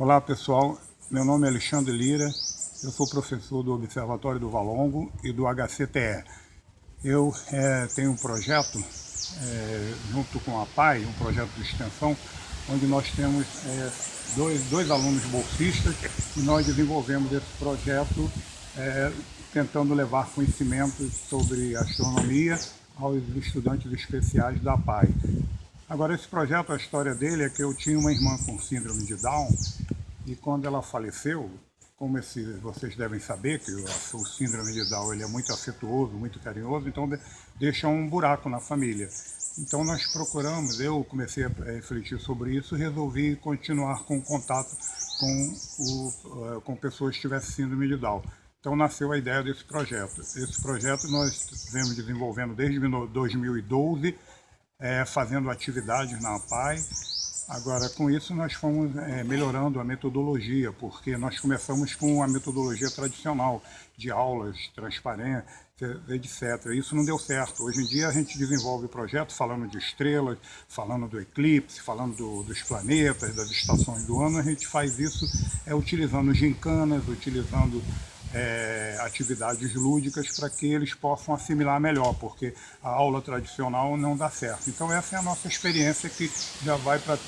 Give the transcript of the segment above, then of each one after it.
Olá pessoal, meu nome é Alexandre Lira, eu sou professor do Observatório do Valongo e do HCTE. Eu é, tenho um projeto, é, junto com a PAI, um projeto de extensão, onde nós temos é, dois, dois alunos bolsistas e nós desenvolvemos esse projeto é, tentando levar conhecimentos sobre astronomia aos estudantes especiais da PAI. Agora, esse projeto, a história dele é que eu tinha uma irmã com síndrome de Down e quando ela faleceu, como esse, vocês devem saber, que o, o síndrome de Down ele é muito afetuoso, muito carinhoso, então de, deixa um buraco na família. Então nós procuramos, eu comecei a refletir sobre isso e resolvi continuar com contato com, o, eh, com pessoas que tivessem síndrome de Down. Então nasceu a ideia desse projeto. Esse projeto nós vemos desenvolvendo desde 2012, é, fazendo atividades na APAI. Agora, com isso, nós fomos é, melhorando a metodologia, porque nós começamos com a metodologia tradicional, de aulas, transparência, etc. Isso não deu certo. Hoje em dia, a gente desenvolve o projeto falando de estrelas, falando do eclipse, falando do, dos planetas, das estações do ano. A gente faz isso é, utilizando gincanas, utilizando é, atividades lúdicas para que eles possam assimilar melhor, porque a aula tradicional não dá certo. Então essa é a nossa experiência que já vai para,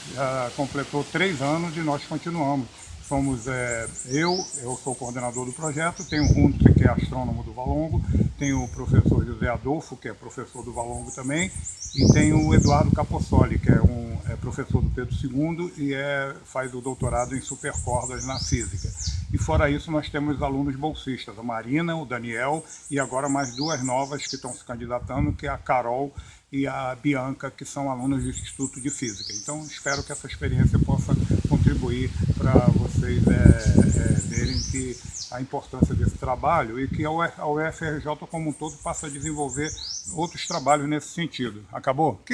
completou três anos e nós continuamos. Somos é, eu, eu sou coordenador do projeto, tenho o Huntz, que é astrônomo do Valongo, tenho o professor José Adolfo, que é professor do Valongo também, e tenho o Eduardo Capossoli, que é um é professor do Pedro II e é, faz o doutorado em supercordas na física. E fora isso, nós temos alunos bolsistas, a Marina, o Daniel e agora mais duas novas que estão se candidatando, que é a Carol e a Bianca, que são alunos do Instituto de Física. Então, espero que essa experiência possa contribuir para vocês é, é, verem que a importância desse trabalho e que a UFRJ como um todo passa a desenvolver outros trabalhos nesse sentido. Acabou?